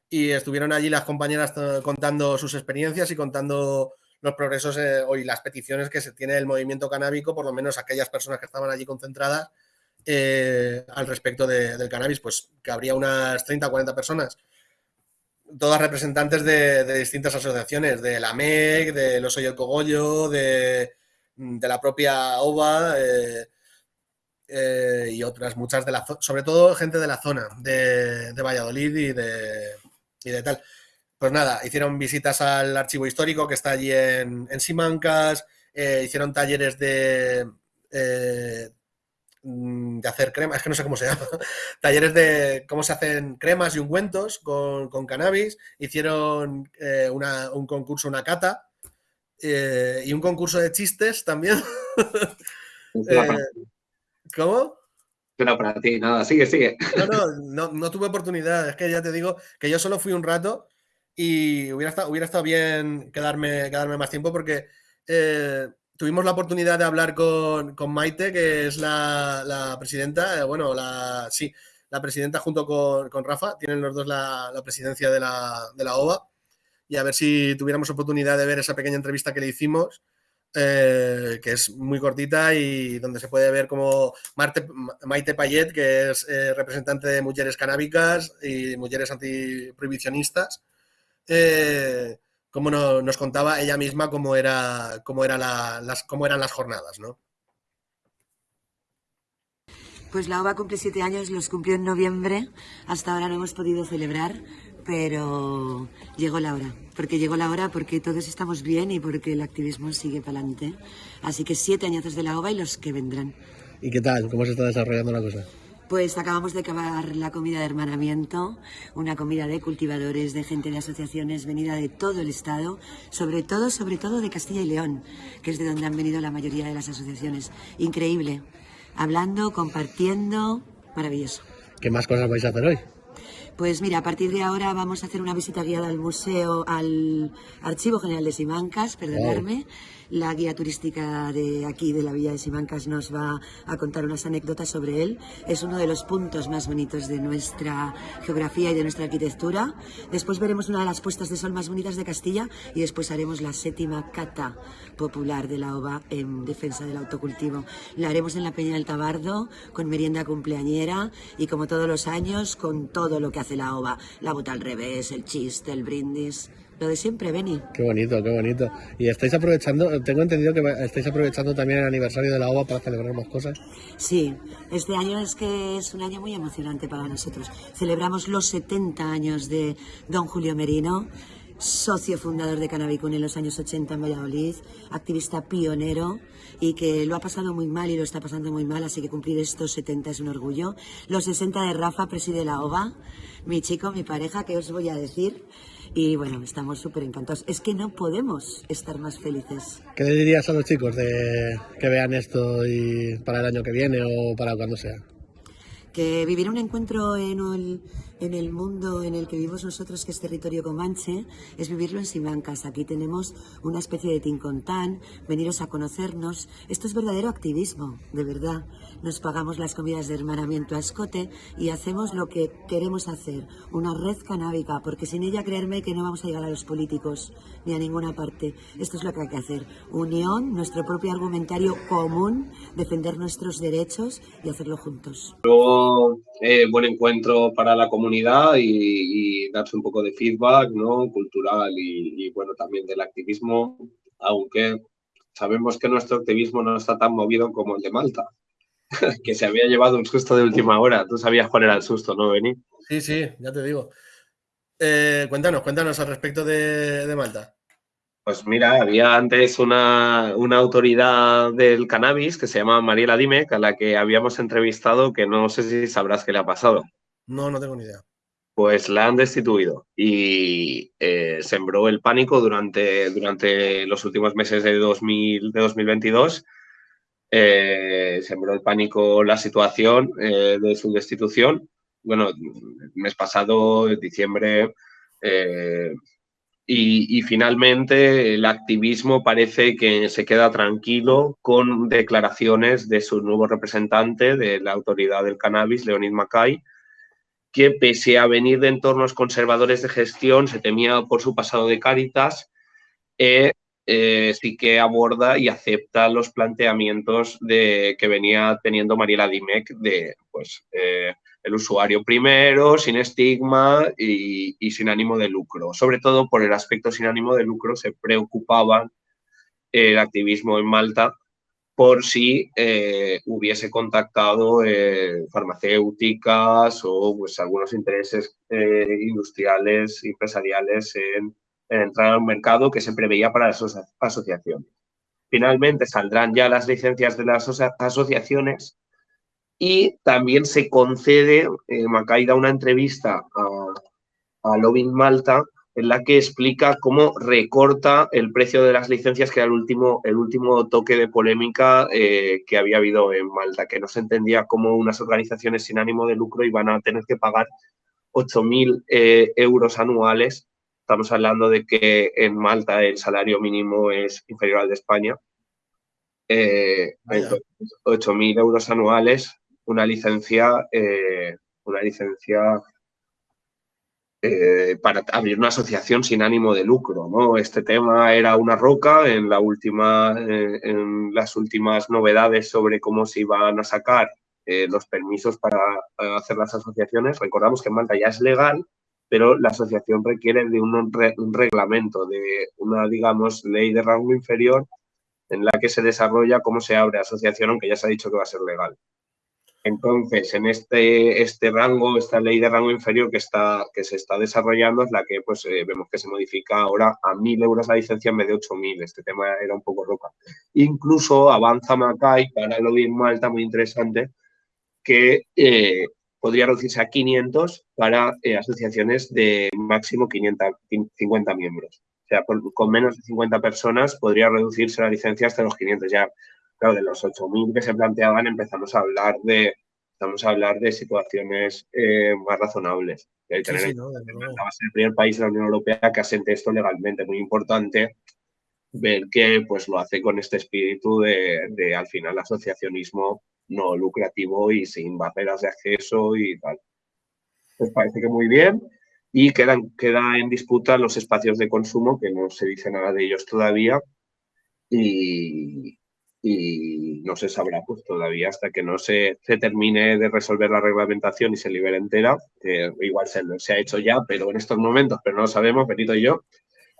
y estuvieron allí las compañeras eh, contando sus experiencias y contando los progresos eh, y las peticiones que se tiene el movimiento canábico, por lo menos aquellas personas que estaban allí concentradas al respecto del cannabis, pues que habría unas 30 o 40 personas todas representantes de, distintas asociaciones, de la MEC, de Los el Cogollo, de, la propia OVA eh, eh, y otras, muchas de la sobre todo gente de la zona de, Valladolid y de, y de tal. Pues nada, hicieron visitas al archivo histórico que está allí en, Simancas, eh, hicieron talleres de, de hacer cremas, es que no sé cómo se llama, talleres de cómo se hacen cremas y ungüentos con, con cannabis, hicieron eh, un concurso, una cata, eh, y un concurso de chistes también. eh, ¿Cómo? Pero para ti, nada, sigue, sigue. No, no, no, tuve oportunidad, es que ya te digo que yo solo fui un rato y hubiera estado, hubiera estado bien quedarme, quedarme más tiempo porque eh, tuvimos la oportunidad de hablar con, Maite, que es la, presidenta, eh, bueno, la, sí, la presidenta junto con, Rafa, tienen los dos la, presidencia de la, de la, OVA, y a ver si tuviéramos oportunidad de ver esa pequeña entrevista que le hicimos, eh, que es muy cortita y donde se puede ver como Maite Payet, que es eh, representante de mujeres canábicas y mujeres antiprohibicionistas, cómo nos contaba ella misma cómo, era, cómo, era las, cómo eran las jornadas, ¿no? Pues la OVA cumple siete años, los cumplió en noviembre, hasta ahora no hemos podido celebrar, pero llegó la hora, porque llegó la hora porque todos estamos bien y porque el activismo sigue para adelante. Así que siete años de la OVA y los que vendrán. ¿Y qué tal? ¿Cómo se está desarrollando la cosa? Pues acabamos de acabar la comida de hermanamiento, una comida de cultivadores, de gente de asociaciones venida de todo el estado, sobre todo, sobre todo de Castilla y León, que es de donde han venido la mayoría de las asociaciones. Increíble. Hablando, compartiendo, maravilloso. ¿Qué más cosas vais a hacer hoy? Pues mira, a partir de ahora vamos a hacer una visita guiada al museo, al Archivo General de Simancas, perdonadme. La guía turística de aquí, de la Villa de Simancas, nos va a contar unas anécdotas sobre él. Es uno de los puntos más bonitos de nuestra geografía y de nuestra arquitectura. Después veremos una de las puestas de sol más bonitas de Castilla y después haremos la séptima cata popular de la OVA en defensa del autocultivo. La haremos en la Peña del Tabardo con merienda cumpleañera y como todos los años con todo lo que hace la OVA. La bota al revés, el chiste, el brindis. Lo de siempre, Beni. Qué bonito, qué bonito. Y estáis aprovechando, tengo entendido que estáis aprovechando también el aniversario de la OVA para celebrar más cosas. Sí, este año es que es un año muy emocionante para nosotros. Celebramos los 70 años de don Julio Merino, socio fundador de Cannabicún en los años 80 en Valladolid, activista pionero y que lo ha pasado muy mal y lo está pasando muy mal, así que cumplir estos 70 es un orgullo. Los 60 de Rafa, preside la OVA, mi chico, mi pareja, que os voy a decir. Y bueno, estamos súper encantados. Es que no podemos estar más felices. ¿Qué le dirías a los chicos de que vean esto y para el año que viene o para cuando sea? Que vivir un encuentro en el, en el mundo en el que vivimos nosotros, que es territorio comanche, es vivirlo en Simancas. Aquí tenemos una especie de tincontán, veniros a conocernos. Esto es verdadero activismo, de verdad. Nos pagamos las comidas de hermanamiento a escote y hacemos lo que queremos hacer, una red canábica, porque sin ella creerme que no vamos a llegar a los políticos ni a ninguna parte. Esto es lo que hay que hacer. Unión, nuestro propio argumentario común, defender nuestros derechos y hacerlo juntos. Luego, eh, buen encuentro para la comunidad y, darse un poco de feedback ¿no? cultural y, bueno, también del activismo, aunque sabemos que nuestro activismo no está tan movido como el de Malta. que se había llevado un susto de última hora. Tú sabías cuál era el susto, ¿no, Beni? Sí, sí, ya te digo. Eh, cuéntanos, cuéntanos al respecto de, Malta. Pues mira, había antes una, autoridad del cannabis que se llama Mariela Dimec, a la que habíamos entrevistado, que no sé si sabrás qué le ha pasado. No, no tengo ni idea. Pues la han destituido y eh, sembró el pánico durante, durante los últimos meses de, 2000, de 2022 eh, sembró el pánico la situación eh, de su destitución. Bueno, el mes pasado, diciembre, eh, y, finalmente el activismo parece que se queda tranquilo con declaraciones de su nuevo representante de la autoridad del cannabis, Leonid Mackay, que pese a venir de entornos conservadores de gestión, se temía por su pasado de Cáritas, eh, sí que aborda y acepta los planteamientos de, que venía teniendo Mariela Dimec de pues, eh, el usuario primero, sin estigma y, sin ánimo de lucro. Sobre todo por el aspecto sin ánimo de lucro se preocupaban el activismo en Malta por si eh, hubiese contactado farmacéuticas o pues, algunos intereses industriales, empresariales en entrar a un mercado que se preveía para las asociaciones. Finalmente saldrán ya las licencias de las asociaciones y también se concede, eh, Macaida, una entrevista a, a Malta en la que explica cómo recorta el precio de las licencias, que era el último, el último toque de polémica eh, que había habido en Malta, que no se entendía cómo unas organizaciones sin ánimo de lucro iban a tener que pagar 8.000 eh, euros anuales Estamos hablando de que en Malta el salario mínimo es inferior al de España. Eh, 8.000 euros anuales, una licencia, eh, una licencia eh, para abrir una asociación sin ánimo de lucro. ¿no? Este tema era una roca en, la última, eh, en las últimas novedades sobre cómo se iban a sacar los permisos para hacer las asociaciones. Recordamos que en Malta ya es legal, pero la asociación requiere de un, reglamento, de una, digamos, ley de rango inferior en la que se desarrolla cómo se abre asociación, aunque ya se ha dicho que va a ser legal. Entonces, en este, este rango, esta ley de rango inferior que, está, que se está desarrollando es la que pues, eh, vemos que se modifica ahora a 1.000 euros la licencia en vez de 8.000. Este tema era un poco roca. Incluso avanza Macay para lo bien Malta, muy interesante, que eh, podría reducirse a 500 para eh, asociaciones de máximo 500, 50 miembros. O sea, con menos de 50 personas podría reducirse la licencia hasta los 500. Ya, claro, de los 8.000 que se planteaban empezamos a hablar de, estamos a hablar de situaciones eh, más razonables. el primer país de la Unión Europea que asente esto legalmente. Muy importante ver que pues, lo hace con este espíritu de, de al final, asociacionismo no lucrativo y sin barreras de acceso y tal. Pues parece que muy bien. Y quedan, queda en disputa los espacios de consumo, que no se dice nada de ellos todavía. Y, y no se sabrá pues todavía hasta que no se, se, termine de resolver la reglamentación y se libere entera, que igual se, se, ha hecho ya, pero en estos momentos, pero no lo sabemos, Benito y yo,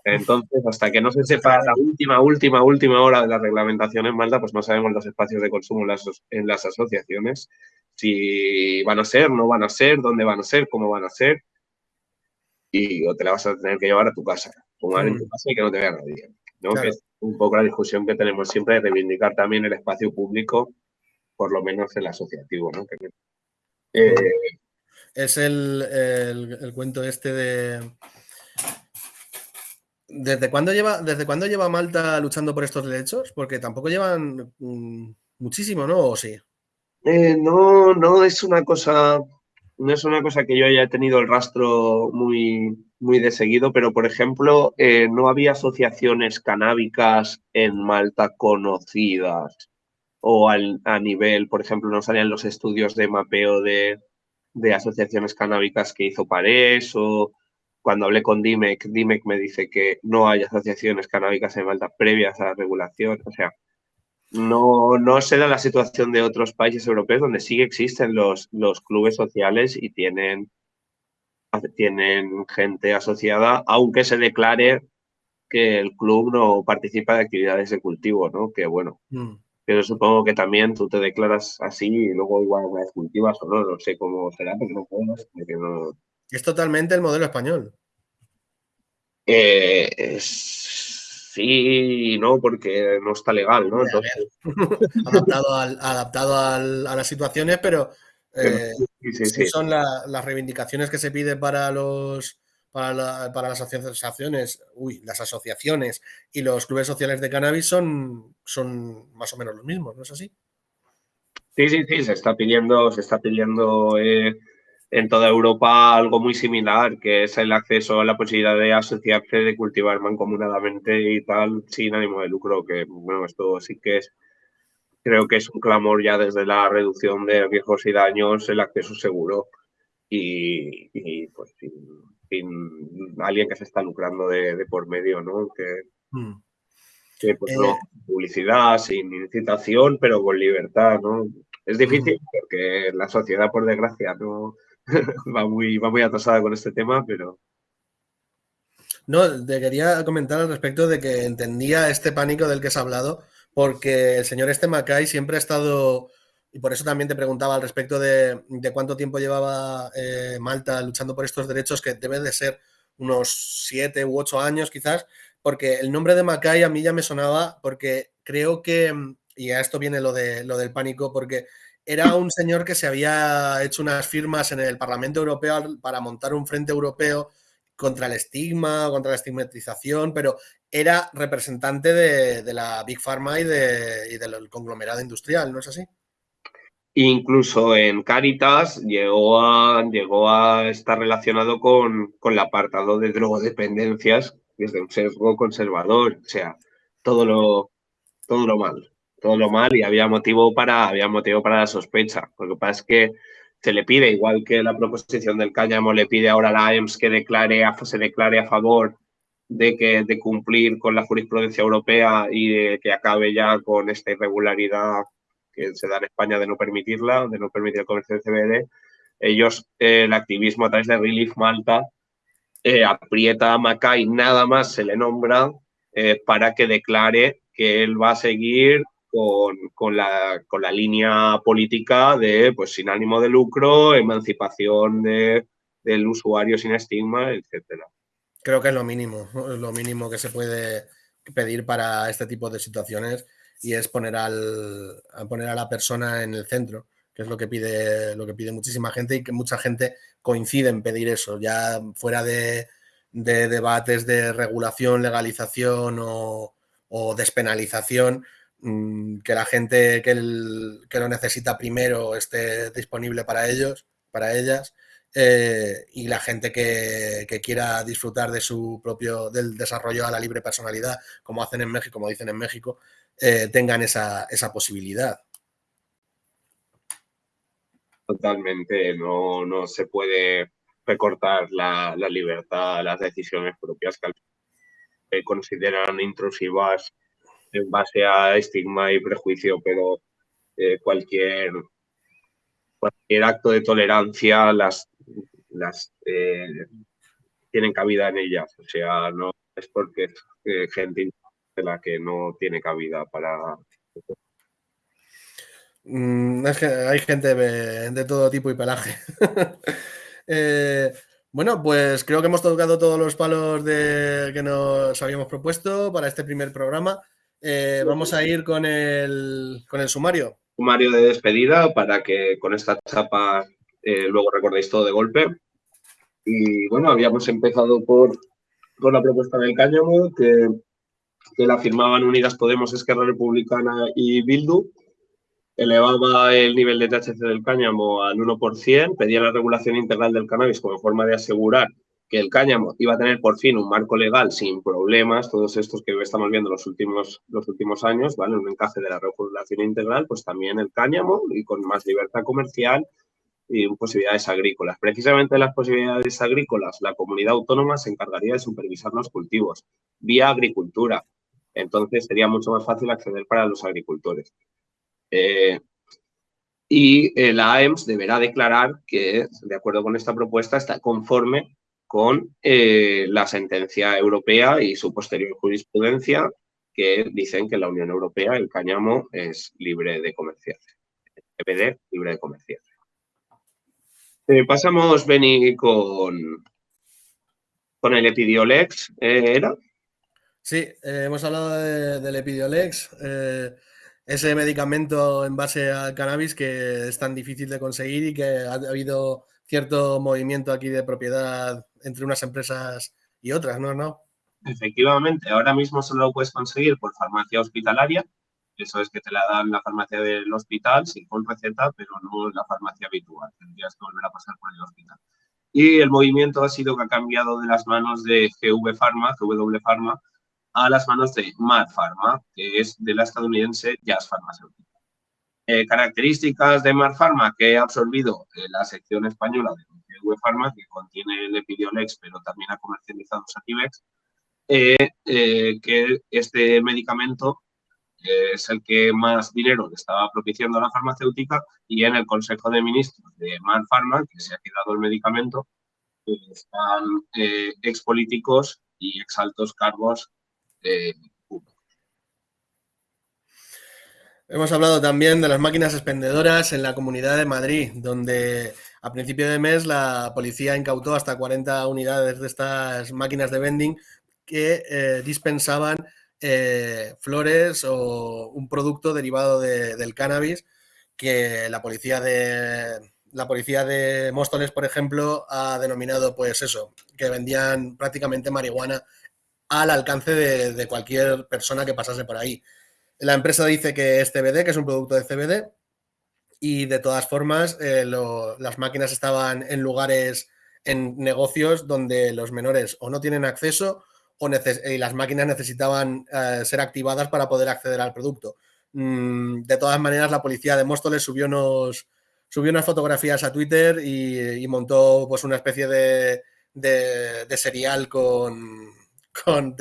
entonces, hasta que no se sepa la última, última, última hora de la reglamentación en Malta, pues no sabemos los espacios de consumo en las, asociaciones, si van a ser, no van a ser, dónde van a ser, cómo van a ser, y o te la vas a tener que llevar a tu casa, fumar en tu mm. casa y que no te vea nadie. ¿no? Que es un poco la discusión que tenemos siempre de reivindicar también el espacio público, por lo menos el asociativo. ¿no? Eh, es el cuento este de ¿Desde cuándo lleva, desde cuándo lleva Malta luchando por estos derechos? Porque tampoco llevan mm, muchísimo, ¿no? ¿O sí? Eh, no, no es una cosa, no es una cosa que yo haya tenido el rastro muy, muy de seguido, pero por ejemplo, eh, no había asociaciones canábicas en Malta conocidas o a nivel, por ejemplo, no salían los estudios de mapeo de, de asociaciones canábicas que hizo Parés o cuando hablé con DIMEC, DIMEC me dice que no hay asociaciones canábicas en Malta previas a la regulación. O sea, no, no se da la situación de otros países europeos donde sí existen los, los clubes sociales y tienen, tienen gente asociada, aunque se declare que el club no participa de actividades de cultivo, ¿no? Que bueno, mm. Pero supongo que también tú te declaras así y luego igual una vez cultivas o no, no sé cómo será, porque no puedo, porque no... Es totalmente el modelo español. Eh, sí y no, porque no está legal, ¿no? Entonces... adaptado, adaptado a las situaciones, pero eh, son las reivindicaciones que se piden para los para, las asociaciones, uy, las asociaciones y los clubes sociales de cannabis son, son más o menos los mismos, ¿no es así? Sí, sí, sí, se está pidiendo, se está pidiendo eh, en toda Europa algo muy similar, que es el acceso a la posibilidad de asociarse, de cultivar mancomunadamente y tal, sin ánimo de lucro, que bueno, esto sí que es, creo que es un clamor ya desde la reducción de riesgos y daños, el acceso seguro y, y pues sin, alguien que se está lucrando de, por medio, ¿no? Que, hmm. pues, no, eh. publicidad, sin incitación, pero con libertad, ¿no? Es difícil hmm. porque la sociedad, por desgracia, no va muy, va muy atrasada con este tema, pero... No, te quería comentar al respecto de que entendía este pánico del que has hablado, porque el señor este Macay siempre ha estado, y por eso también te preguntaba al respecto de, cuánto tiempo llevaba eh, Malta luchando por estos derechos, que debe de ser unos siete u ocho años quizás, porque el nombre de Macay a mí ya me sonaba, porque creo que, y a esto viene lo, de, lo del pánico, porque era un señor que se había hecho unas firmas en el Parlamento Europeo para montar un frente europeo contra el estigma, contra la estigmatización, pero era representante de, la Big Pharma y, de, del conglomerado industrial, ¿no es así? Incluso en Caritas llegó a, llegó a estar relacionado con, con el apartado de drogodependencias desde un sesgo conservador, o sea, todo lo, todo lo mal todo lo mal y había motivo para, había motivo para la sospecha. Lo que pasa es que se le pide, igual que la proposición del cáñamo le pide ahora a la AEMS que declare se declare a favor de, que, de cumplir con la jurisprudencia europea y de que acabe ya con esta irregularidad que se da en España de no permitirla, de no permitir el comercio de CBD. Ellos, el activismo a través de Relief Malta, eh, aprieta a Macay, nada más se le nombra eh, para que declare que él va a seguir con, la, con, la, línea política de, pues, sin ánimo de lucro, emancipación de, del usuario sin estigma, etcétera. Creo que es lo mínimo, lo mínimo que se puede pedir para este tipo de situaciones y es poner, al, a poner a la persona en el centro, que es lo que pide, lo que pide muchísima gente y que mucha gente coincide en pedir eso, ya fuera de, de debates de regulación, legalización o, o despenalización, Mm, que la gente que, lo necesita primero esté disponible para ellos, para ellas, eh, y la gente que, quiera disfrutar de su propio, del desarrollo a la libre personalidad, como hacen en México, como dicen en México, eh, tengan esa, posibilidad. Totalmente, no, se puede recortar la, la libertad, las decisiones propias que consideran intrusivas en base a estigma y prejuicio, pero eh, cualquier, cualquier acto de tolerancia las, las eh, tienen cabida en ellas. O sea, no es porque es eh, gente de la que no tiene cabida para... Mm, es que hay gente de, todo tipo y pelaje. bueno, pues creo que hemos tocado todos los palos de, que nos habíamos propuesto para este primer programa. Eh, vamos a ir con el, con el sumario. Sumario de despedida para que con esta chapa eh, luego recordéis todo de golpe. Y bueno, habíamos empezado por, por la propuesta del cáñamo, que, que la firmaban Unidas Podemos, Esquerra Republicana y Bildu. Elevaba el nivel de THC del cáñamo al 1%, pedía la regulación integral del cannabis como forma de asegurar que el cáñamo iba a tener por fin un marco legal sin problemas, todos estos que estamos viendo los últimos, los últimos años, ¿vale? Un encaje de la regulación integral, pues también el cáñamo y con más libertad comercial y posibilidades agrícolas. Precisamente las posibilidades agrícolas, la comunidad autónoma se encargaría de supervisar los cultivos vía agricultura. Entonces sería mucho más fácil acceder para los agricultores. Eh, y eh, la AEMS deberá declarar que, de acuerdo con esta propuesta, está conforme con eh, la sentencia europea y su posterior jurisprudencia que dicen que en la Unión Europea el cáñamo es libre de comerciar. Libre de comerciar. Eh, pasamos, Beni, con, con el Epidiolex, ¿eh, ¿era? Sí, eh, hemos hablado del Epidiolex, ese medicamento en base al cannabis que es tan difícil de conseguir y que ha habido cierto movimiento aquí de propiedad entre unas empresas y otras, ¿no? ¿No? Efectivamente, ahora mismo solo lo puedes conseguir por farmacia hospitalaria. Eso es que te la dan la farmacia del hospital sin con receta, pero no la farmacia habitual. Tendrías que volver a pasar por el hospital. Y el movimiento ha sido que ha cambiado de las manos de GV Pharma, GW Pharma, a las manos de Mad Pharma, que es de la estadounidense Jazz Pharmaceutica. Eh, características de Mad Pharma que ha absorbido eh, la sección española de GV Pharma, que contiene el Epidiolex, pero también ha comercializado Sativex, eh, eh, que este medicamento es el que más dinero le estaba propiciando a la farmacéutica y en el Consejo de Ministros de Man Pharma, que se ha quedado el medicamento, están eh, expolíticos y exaltos cargos Hemos hablado también de las máquinas expendedoras en la Comunidad de Madrid, donde a principio de mes la policía incautó hasta 40 unidades de estas máquinas de vending que eh, dispensaban eh, flores o un producto derivado del cannabis que la policía de la policía de Móstoles, por ejemplo, ha denominado pues eso, que vendían prácticamente marihuana al alcance de, cualquier persona que pasase por ahí. La empresa dice que es CBD, que es un producto de CBD, y de todas formas eh, las máquinas estaban en lugares, en negocios donde los menores o no tienen acceso y las máquinas necesitaban eh, ser activadas para poder acceder al producto. Mm, de todas maneras, la policía de Móstoles subió, unos, subió unas fotografías a Twitter y, montó pues, una especie de, de, serial con, con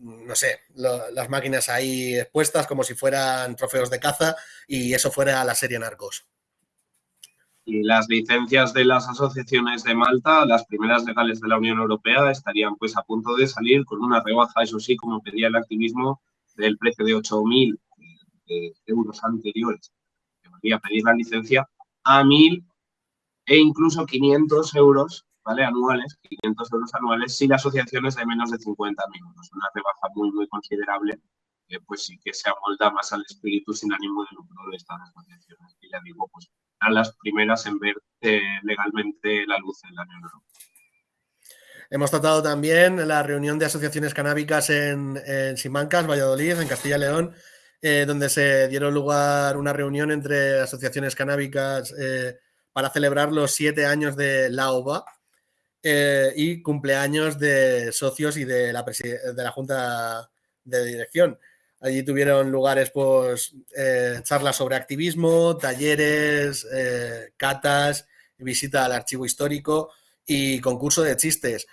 no sé, las máquinas ahí expuestas como si fueran trofeos de caza y eso fuera la serie Narcos. Y las licencias de las asociaciones de Malta, las primeras legales de la Unión Europea, estarían pues a punto de salir con una rebaja, eso sí, como pedía el activismo, del precio de 8.000 eh, euros anteriores que a pedir la licencia a 1.000 e incluso 500 euros ¿vale? anuales, 500 euros anuales, si la asociación es de menos de 50 minutos. Una rebaja muy, muy considerable, que pues sí que se amolda más al espíritu sin ánimo de lucro de estas asociaciones. Y ya digo, pues las primeras en ver eh, legalmente la luz en la Unión Europea. Hemos tratado también la reunión de asociaciones canábicas en, Simancas, Valladolid, en Castilla y León, eh, donde se dieron lugar una reunión entre asociaciones canábicas eh, para celebrar los siete años de la OVA y cumpleaños de socios y de la, de la Junta de Dirección. Allí tuvieron lugares pues, eh, charlas sobre activismo, talleres, eh, catas, visita al archivo histórico y concurso de chistes.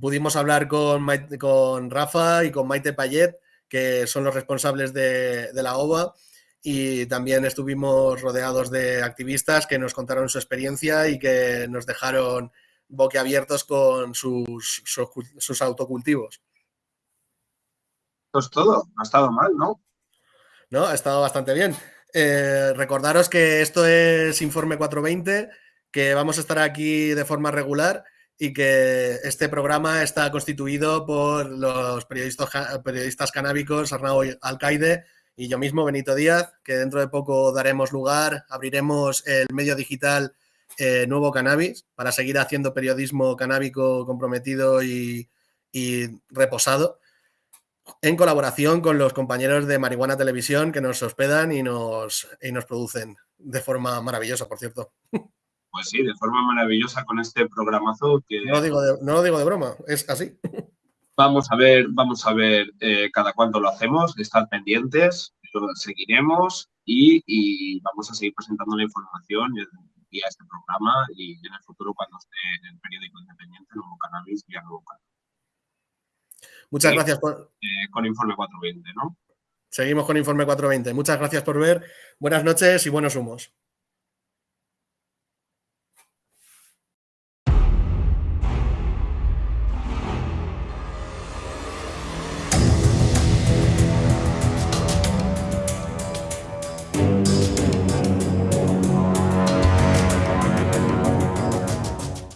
pudimos hablar con, con Rafa y con Maite Payet, que son los responsables de, la OVA, y también estuvimos rodeados de activistas que nos contaron su experiencia y que nos dejaron boquiabiertos con sus, sus autocultivos es todo, no ha estado mal, ¿no? No, ha estado bastante bien. Eh, recordaros que esto es Informe 420, que vamos a estar aquí de forma regular y que este programa está constituido por los periodistas, periodistas canábicos Arnau Alcaide y yo mismo, Benito Díaz, que dentro de poco daremos lugar, abriremos el medio digital eh, Nuevo Cannabis para seguir haciendo periodismo canábico comprometido y reposado en colaboración con los compañeros de Marihuana Televisión que nos hospedan y nos, y nos producen de forma maravillosa, por cierto. Pues sí, de forma maravillosa con este programazo que... No lo digo de, no digo de broma, es así. Vamos a ver, vamos a ver eh, cada cuánto lo hacemos, estar pendientes, lo seguiremos y, vamos a seguir presentando la información vía este programa y en el futuro cuando esté en el periódico independiente, Nuevo Cannabis, vía Nuevo Cannabis. Muchas gracias por... Eh, con Informe 420, ¿no? Seguimos con Informe 420. Muchas gracias por ver. Buenas noches y buenos humos.